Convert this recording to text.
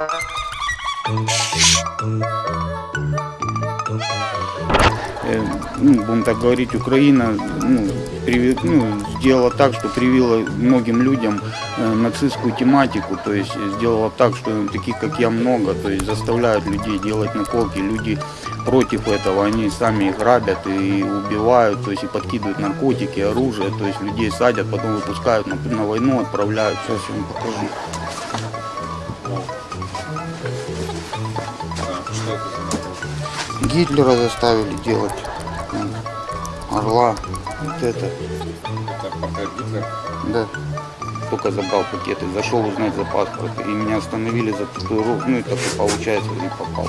Э, ну, будем так говорить, Украина ну, прив... ну, сделала так, что привила многим людям э, нацистскую тематику, то есть сделала так, что таких, как я, много, то есть заставляют людей делать наколки, люди против этого, они сами их грабят и убивают, то есть и подкидывают наркотики, оружие, то есть людей садят, потом выпускают на, на войну, отправляют, Сейчас я вам покажу. Гитлера заставили делать. Орла. Вот это. Это пока Гитлер. Да. Только забрал пакеты, зашел узнать за паспорт. И меня остановили за татуировку. Ну и так получается, и попал.